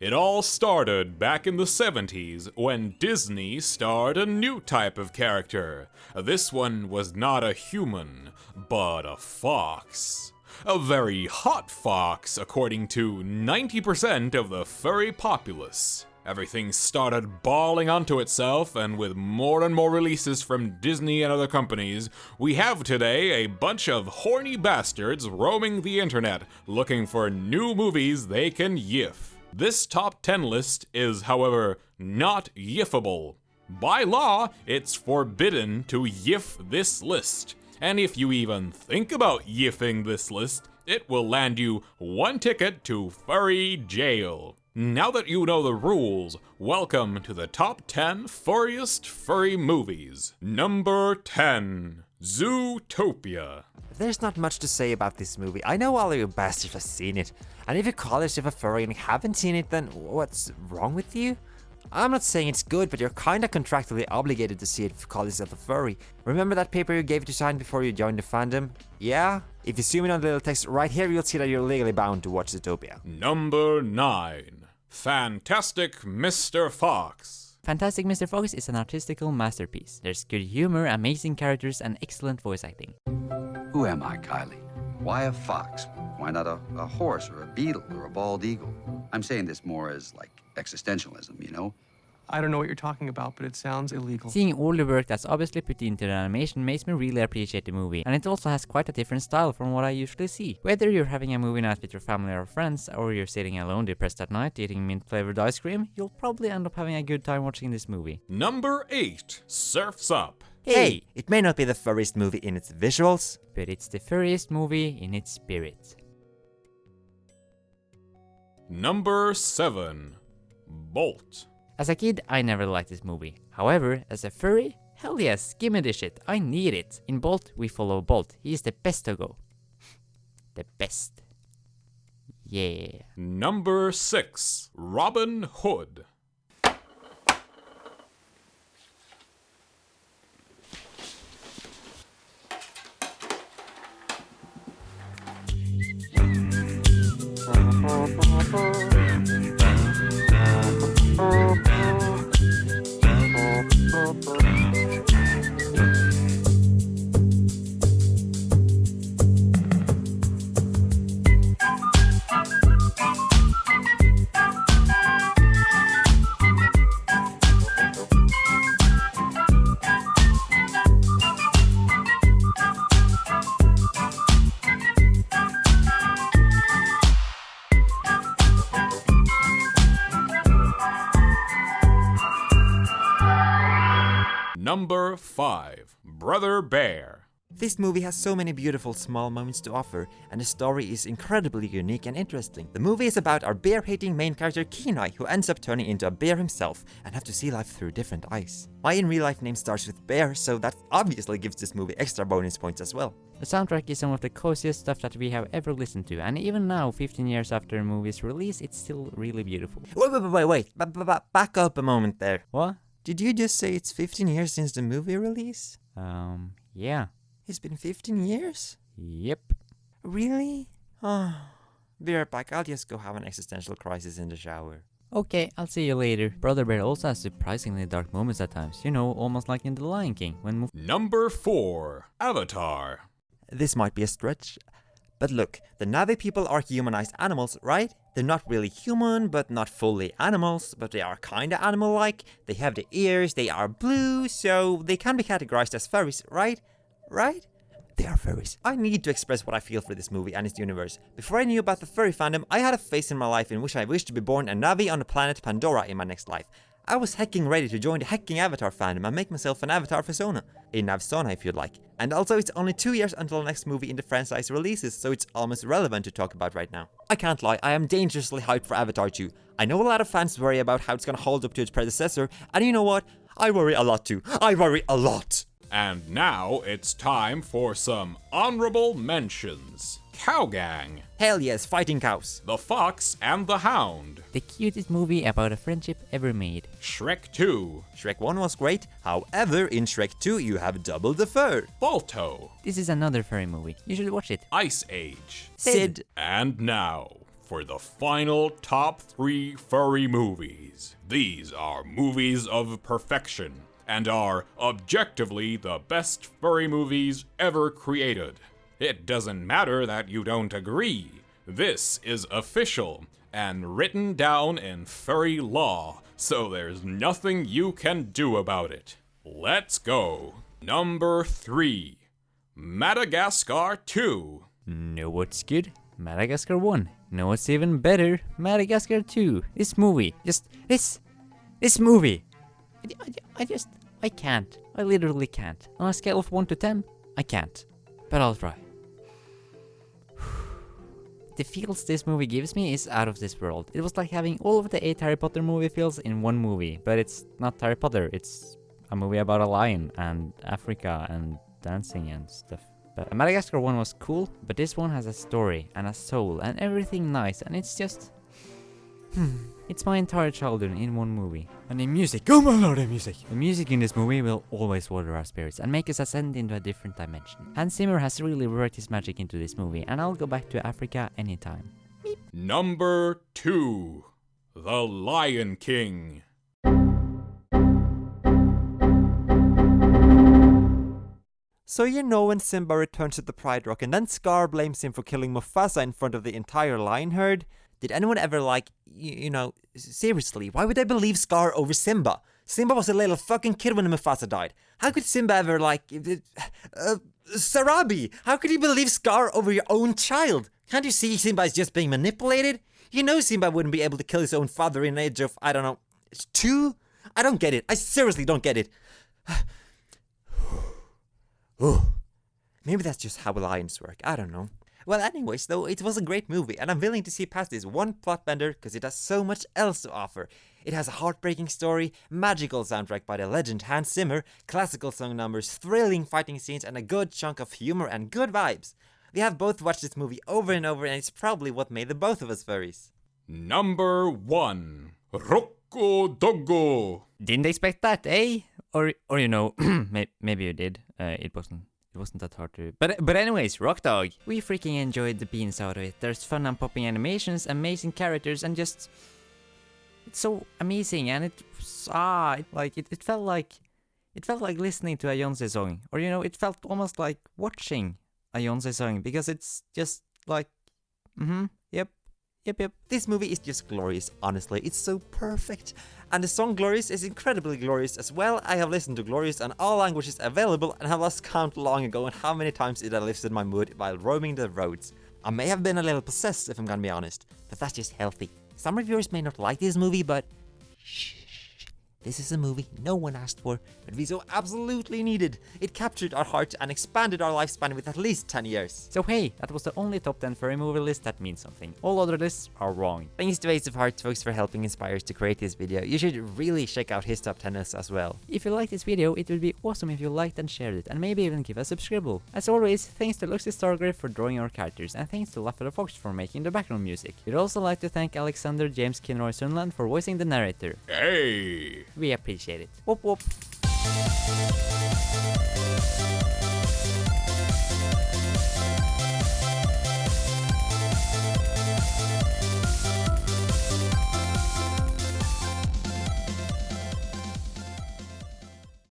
It all started back in the 70s when Disney starred a new type of character. This one was not a human, but a fox. A very hot fox, according to 90% of the furry populace. Everything started bawling onto itself, and with more and more releases from Disney and other companies, we have today a bunch of horny bastards roaming the internet looking for new movies they can yiff. This top 10 list is, however, not yiffable. By law, it's forbidden to yiff this list. And if you even think about yiffing this list, it will land you one ticket to furry jail. Now that you know the rules, welcome to the top 10 furriest furry movies. Number 10 Zootopia. There's not much to say about this movie. I know all of you bastards have seen it. And if you call yourself a furry and haven't seen it, then what's wrong with you? I'm not saying it's good, but you're kinda contractually obligated to see it if you call yourself a furry. Remember that paper you gave to sign before you joined the fandom? Yeah? If you zoom in on the little text right here, you'll see that you're legally bound to watch Zootopia. Number 9 Fantastic Mr. Fox. Fantastic Mr. Fox is an artistical masterpiece. There's good humor, amazing characters, and excellent voice acting. Who am I, Kylie? Why a fox? Why not a, a horse or a beetle or a bald eagle? I'm saying this more as like existentialism, you know? I don't know what you're talking about, but it sounds illegal. Seeing all the work that's obviously put into the animation makes me really appreciate the movie, and it also has quite a different style from what I usually see. Whether you're having a movie night with your family or friends, or you're sitting alone depressed at night eating mint flavored ice cream, you'll probably end up having a good time watching this movie. Number 8 Surfs Up. Hey, it may not be the furriest movie in its visuals, But it's the furriest movie in its spirit. Number 7 Bolt. As a kid, I never liked this movie. However, as a furry, hell yes, give me this shit, I need it. In Bolt, we follow Bolt. He is the best to go. the best. Yeah. Number 6 Robin Hood. Number 5 Brother Bear. This movie has so many beautiful small moments to offer, and the story is incredibly unique and interesting. The movie is about our bear-hating main character Kenai, who ends up turning into a bear himself and have to see life through different eyes. My in real life name starts with bear, so that obviously gives this movie extra bonus points as well. The soundtrack is some of the coziest stuff that we have ever listened to, and even now, 15 years after the movie's release, it's still really beautiful. Wait, wait, wait, wait, wait. Ba- ba- ba- back up a moment there. What? Did you just say it's 15 years since the movie release? Um, yeah. It's been 15 years? Yep. Really? Oh, be right back. I'll just go have an existential crisis in the shower. Okay, I'll see you later. Brother Bear also has surprisingly dark moments at times, you know, almost like in The Lion King, when Muf- Number 4 Avatar. This might be a stretch, but look, the Navi people are humanized animals, right? They're not really human, but not fully animals, but they are kinda animal-like. They have the ears, they are blue, so they can be categorized as furries, right? Right? They are furries. I need to express what I feel for this movie and its universe. Before I knew about the furry fandom, I had a phase in my life in which I wished to be born a Navi on the planet Pandora in my next life. I was hacking ready to join the hacking Avatar fandom and make myself an Avatar persona. A Navsona if you'd like. And also it's only two years until the next movie in the franchise releases, so it's almost relevant to talk about right now. I can't lie, I am dangerously hyped for Avatar 2. I know a lot of fans worry about how it's gonna hold up to its predecessor, and you know what? I worry a lot too. I worry a lot! And now it's time for some honorable mentions. Cowgang, Hell yes, fighting cows. The Fox and the Hound, the cutest movie about a friendship ever made. Shrek 2, Shrek 1 was great, however, in Shrek 2 you have double the fur. Balto, This is another furry movie. You should watch it. Ice Age, Sid. and now for the final top three furry movies. These are movies of perfection and are objectively the best furry movies ever created. It doesn't matter that you don't agree. This is official and written down in furry law, so there's nothing you can do about it. Let's go. Number 3 Madagascar 2. Know what's good? Madagascar 1. Know what's even better? Madagascar 2. This movie. Just. This. This movie. I, I, I just. I can't. I literally can't. On a scale of 1 to 10, I can't. But I'll try. The feels this movie gives me is out of this world. It was like having all of the 8 Harry Potter movie feels in one movie. But it's not Harry Potter, it's a movie about a lion and Africa and dancing and stuff. But Madagascar 1 was cool, but this one has a story and a soul and everything nice and it's just... Hmm. It's my entire childhood in one movie. And the music, oh my lord, the music! The music in this movie will always water our spirits and make us ascend into a different dimension. Hans Zimmer has really worked his magic into this movie and I'll go back to Africa anytime. Number 2 The Lion King. So you know when Simba returns to the Pride Rock and then Scar blames him for killing Mufasa in front of the entire lion herd? Did anyone ever like, you, you know, seriously, why would they believe Scar over Simba? Simba was a little fucking kid when Mufasa died. How could Simba ever like, uh, Sarabi? How could you believe Scar over your own child? Can't you see Simba is just being manipulated? You know Simba wouldn't be able to kill his own father in the age of, I don't know, two? I don't get it. I seriously don't get it. Oh, maybe that's just how lions work. I don't know. Well, anyways, though, it was a great movie, and I'm willing to see past this one plot bender because it has so much else to offer. It has a heartbreaking story, magical soundtrack by the legend Hans Zimmer, classical song numbers, thrilling fighting scenes, and a good chunk of humor and good vibes. We have both watched this movie over and over, and it's probably what made the both of us furries. Number 1 Rocco Doggo. Didn't expect that, eh? Or, or you know, maybe you did. Uh, it wasn't. It wasn't that hard to. But but anyways, Rock Dog. We freaking enjoyed the beans out of it. There's fun and popping animations, amazing characters, and just it's so amazing. And it ah, it, like it, it felt like it felt like listening to a Beyonce song, or you know, it felt almost like watching a Beyonce song because it's just like, mm-hmm, yep, yep. This movie is just glorious, honestly. It's so perfect. And the song Glorious is incredibly glorious as well. I have listened to Glorious on all languages available and have lost count long ago on how many times it lifted my mood while roaming the roads. I may have been a little possessed if I'm gonna be honest, but that's just healthy. Some reviewers may not like this movie, but shh. This is a movie no one asked for, but we so absolutely needed. It captured our heart and expanded our lifespan with at least 10 years. So hey, that was the only top 10 furry movie list that means something. All other lists are wrong. Thanks to Ace of Hearts folks for helping inspire us to create this video. You should really check out his top 10 lists as well. If you liked this video, it would be awesome if you liked and shared it, and maybe even give a subscribe. As always, thanks to Luxy Stargrave for drawing our characters, and thanks to Laffer Fox for making the background music. We'd also like to thank Alexander James Kinroy Sunland for voicing the narrator. Hey! We appreciate it. Whoop whoop.